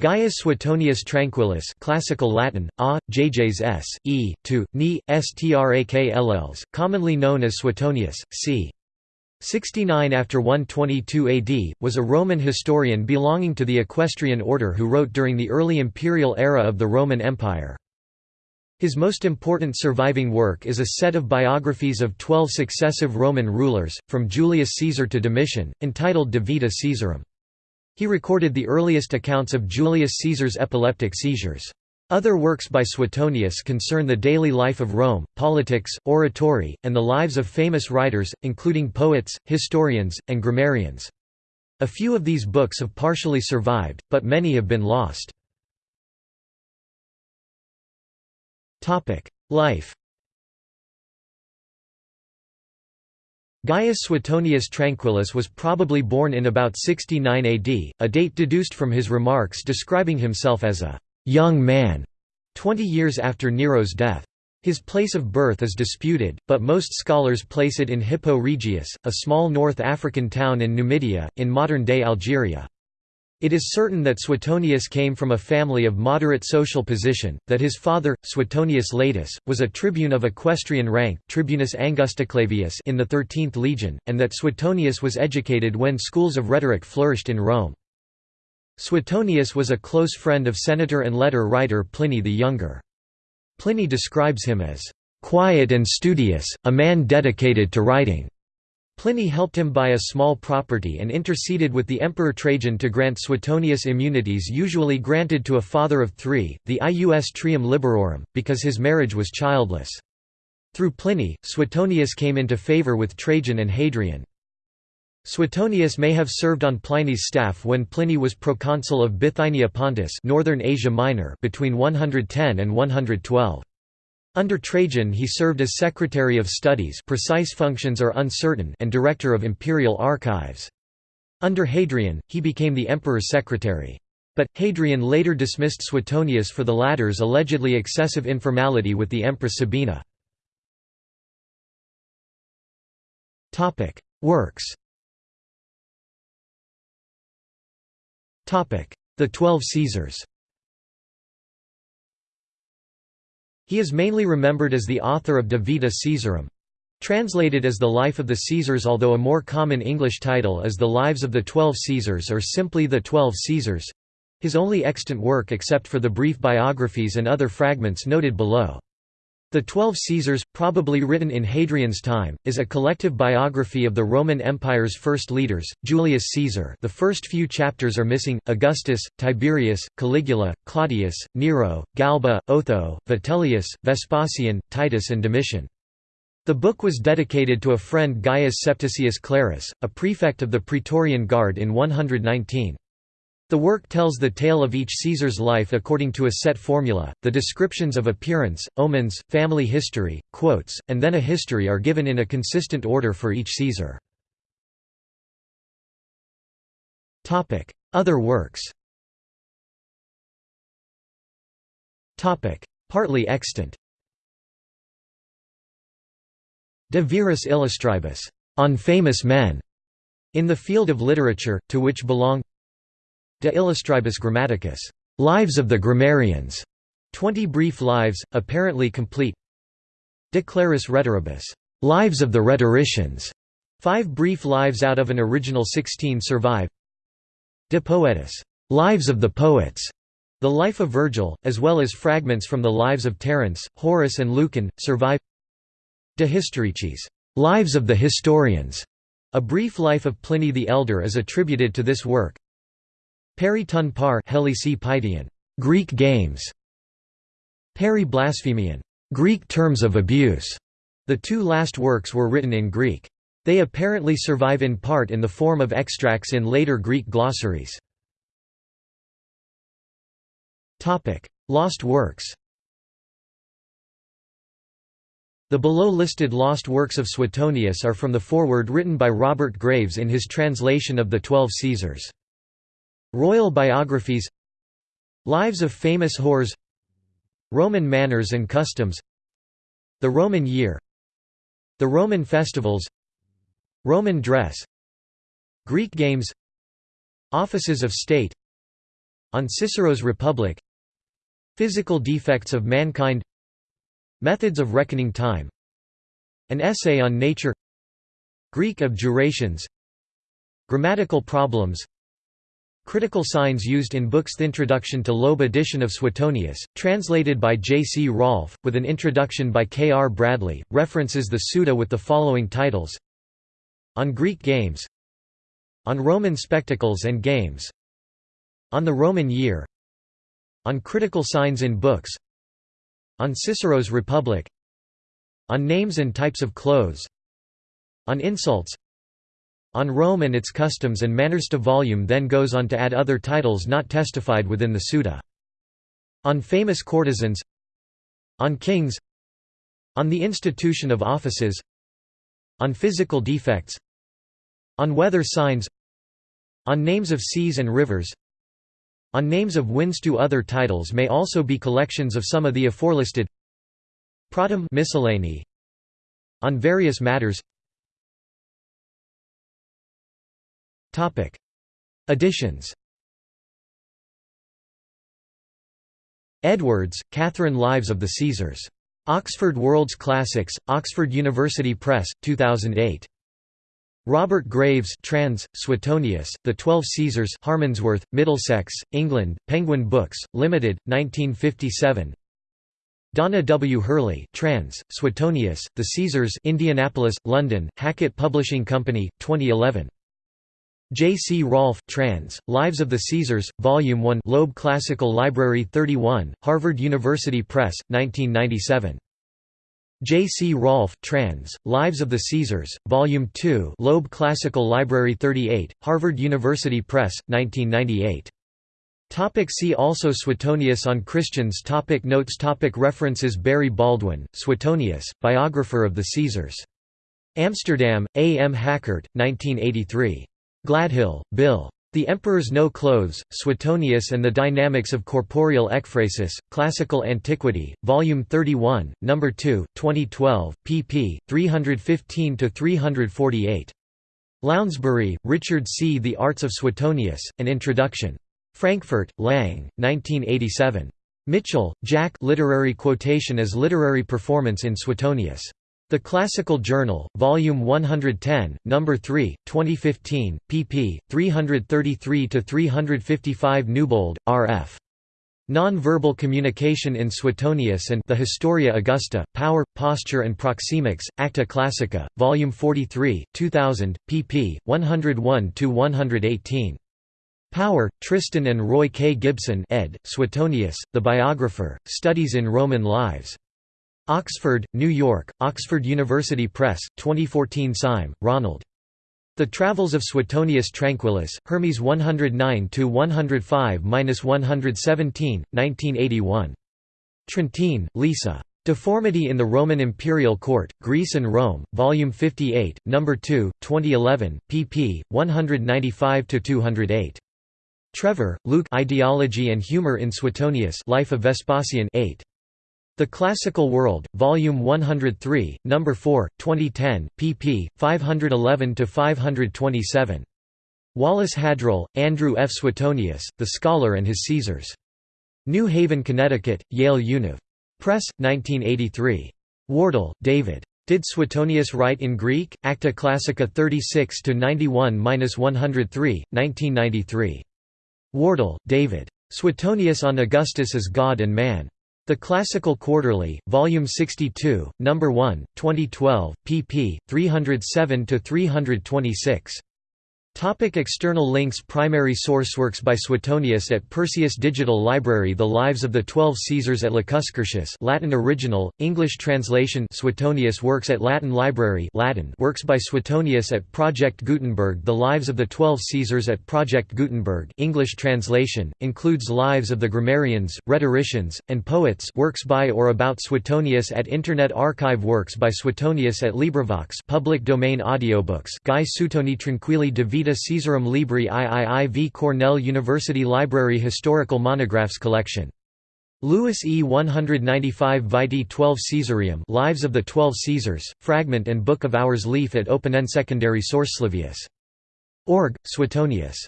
Gaius Suetonius Tranquillus classical Latin, a, jjs s, e, to, ni, commonly known as Suetonius, c. 69 after 122 AD, was a Roman historian belonging to the equestrian order who wrote during the early imperial era of the Roman Empire. His most important surviving work is a set of biographies of twelve successive Roman rulers, from Julius Caesar to Domitian, entitled De Vita Caesarum. He recorded the earliest accounts of Julius Caesar's epileptic seizures. Other works by Suetonius concern the daily life of Rome, politics, oratory, and the lives of famous writers, including poets, historians, and grammarians. A few of these books have partially survived, but many have been lost. Life Gaius Suetonius Tranquillus was probably born in about 69 AD, a date deduced from his remarks describing himself as a «young man» 20 years after Nero's death. His place of birth is disputed, but most scholars place it in Hippo Regius, a small North African town in Numidia, in modern-day Algeria. It is certain that Suetonius came from a family of moderate social position, that his father, Suetonius Latus, was a tribune of equestrian rank Tribunus Angusticlavius in the 13th legion, and that Suetonius was educated when schools of rhetoric flourished in Rome. Suetonius was a close friend of senator and letter writer Pliny the Younger. Pliny describes him as, "...quiet and studious, a man dedicated to writing." Pliny helped him buy a small property and interceded with the Emperor Trajan to grant Suetonius immunities usually granted to a father of three, the ius trium liberorum, because his marriage was childless. Through Pliny, Suetonius came into favour with Trajan and Hadrian. Suetonius may have served on Pliny's staff when Pliny was proconsul of Bithynia Pontus northern Asia Minor between 110 and 112. Under Trajan he served as Secretary of Studies precise functions are uncertain and Director of Imperial Archives. Under Hadrian, he became the emperor's secretary. But, Hadrian later dismissed Suetonius for the latter's allegedly excessive informality with the Empress Sabina. Works The Twelve Caesars He is mainly remembered as the author of De Vita Caesarum, translated as The Life of the Caesars although a more common English title is The Lives of the Twelve Caesars or simply The Twelve Caesars—his only extant work except for the brief biographies and other fragments noted below. The Twelve Caesars, probably written in Hadrian's time, is a collective biography of the Roman Empire's first leaders, Julius Caesar the first few chapters are missing, Augustus, Tiberius, Caligula, Claudius, Nero, Galba, Otho, Vitellius, Vespasian, Titus and Domitian. The book was dedicated to a friend Gaius Septicius Clarus, a prefect of the Praetorian Guard in 119. The work tells the tale of each Caesar's life according to a set formula. The descriptions of appearance, omens, family history, quotes, and then a history are given in a consistent order for each Caesar. Topic: Other works. Topic: Partly extant. De viris illustribus, on famous men, in the field of literature, to which belong De Illustribus Grammaticus, Lives of the Grammarians, 20 brief lives, apparently complete. De Claris Rhetoribus, Lives of the Rhetoricians, five brief lives out of an original 16 survive. De Poetis, Lives of the Poets, the life of Virgil, as well as fragments from the lives of Terence, Horace and Lucan, survive. De Historicis, Lives of the Historians, a brief life of Pliny the Elder is attributed to this work. Peri ton par Greek games. Peri blasphemion Greek terms of abuse. The two last works were written in Greek. They apparently survive in part in the form of extracts in later Greek glossaries. Lost works The below-listed lost works of Suetonius are from the foreword written by Robert Graves in his translation of the Twelve Caesars. Royal biographies Lives of famous whores Roman manners and customs The Roman year The Roman festivals Roman dress Greek games Offices of state On Cicero's Republic Physical defects of mankind Methods of reckoning time An essay on nature Greek abjurations Grammatical problems Critical signs used in books The Introduction to Loeb edition of Suetonius, translated by J. C. Rolfe, with an introduction by K. R. Bradley, references the Suda with the following titles On Greek games On Roman spectacles and games On the Roman year On critical signs in books On Cicero's Republic On names and types of clothes On insults on Rome and its customs and manners. To volume then goes on to add other titles not testified within the Suda. On famous courtesans On kings On the institution of offices On physical defects On weather signs On names of seas and rivers On names of winds. Two other titles may also be collections of some of the aforelisted Pratum miscellany On various matters Topic: Editions. Edwards, Catherine Lives of the Caesars. Oxford World's Classics, Oxford University Press, 2008. Robert Graves trans, Suetonius, The Twelve Caesars Harmondsworth, Middlesex, England, Penguin Books, Limited, 1957 Donna W. Hurley trans, Suetonius, The Caesars Indianapolis, London, Hackett Publishing Company, 2011 J. C. Rolfe trans, Lives of the Caesars, Volume 1 Loeb Classical Library 31, Harvard University Press, 1997. J. C. Rolfe trans, Lives of the Caesars, Volume 2 Loeb Classical Library 38, Harvard University Press, 1998. Topic see also Suetonius on Christians topic Notes topic References Barry Baldwin, Suetonius, biographer of the Caesars. Amsterdam, A. M. Hakkert, 1983. Gladhill, Bill. The Emperor's No Clothes, Suetonius and the Dynamics of Corporeal Ekphrasis, Classical Antiquity, Volume 31, No. 2, 2012, pp. 315–348. Lounsbury, Richard C. The Arts of Suetonius, An Introduction. Frankfurt, Lang, 1987. Mitchell, Jack Literary Quotation as Literary Performance in Suetonius. The Classical Journal, Volume 110, No. 3, 2015, pp. 333–355 Newbold, R.F. Non-verbal communication in Suetonius and the Historia Augusta, Power, Posture and Proxemics, Acta Classica, Volume 43, 2000, pp. 101–118. Power, Tristan and Roy K. Gibson ed., Suetonius, The Biographer, Studies in Roman Lives. Oxford, New York, Oxford University Press, 2014 Syme, Ronald. The Travels of Suetonius Tranquillus, Hermes 109–105–117, 1981. Trentin, Lisa. Deformity in the Roman Imperial Court, Greece and Rome, Volume 58, No. 2, 2011, pp. 195–208. Trevor, Luke Ideology and Humor in Suetonius Life of Vespasian 8. The Classical World, Volume 103, No. 4, 2010, pp. 511–527. Wallace Hadrill, Andrew F. Suetonius, The Scholar and His Caesars. New Haven, Connecticut, Yale Univ. Press, 1983. Wardle, David. Did Suetonius write in Greek? Acta Classica 36–91–103, 1993. Wardle, David. Suetonius on Augustus as God and Man. The Classical Quarterly, Volume 62, No. 1, 2012, pp. 307–326. Topic external links Primary source works by Suetonius at Perseus Digital Library The Lives of the Twelve Caesars at Lacuscurtius Latin original, English translation Suetonius works at Latin Library Latin works by Suetonius at Project Gutenberg The Lives of the Twelve Caesars at Project Gutenberg English translation, includes lives of the grammarians, rhetoricians, and poets works by or about Suetonius at Internet Archive Works by Suetonius at LibriVox public domain audiobooks Guy Suetoni Tranquilli de Vita Caesarum Libri IIIV Cornell University Library Historical Monographs Collection. Lewis E. 195 Vitae 12 Caesarium Lives of the Twelve Caesars, Fragment and Book of Hours Leaf at Open Secondary Source Slavius. Org, Suetonius.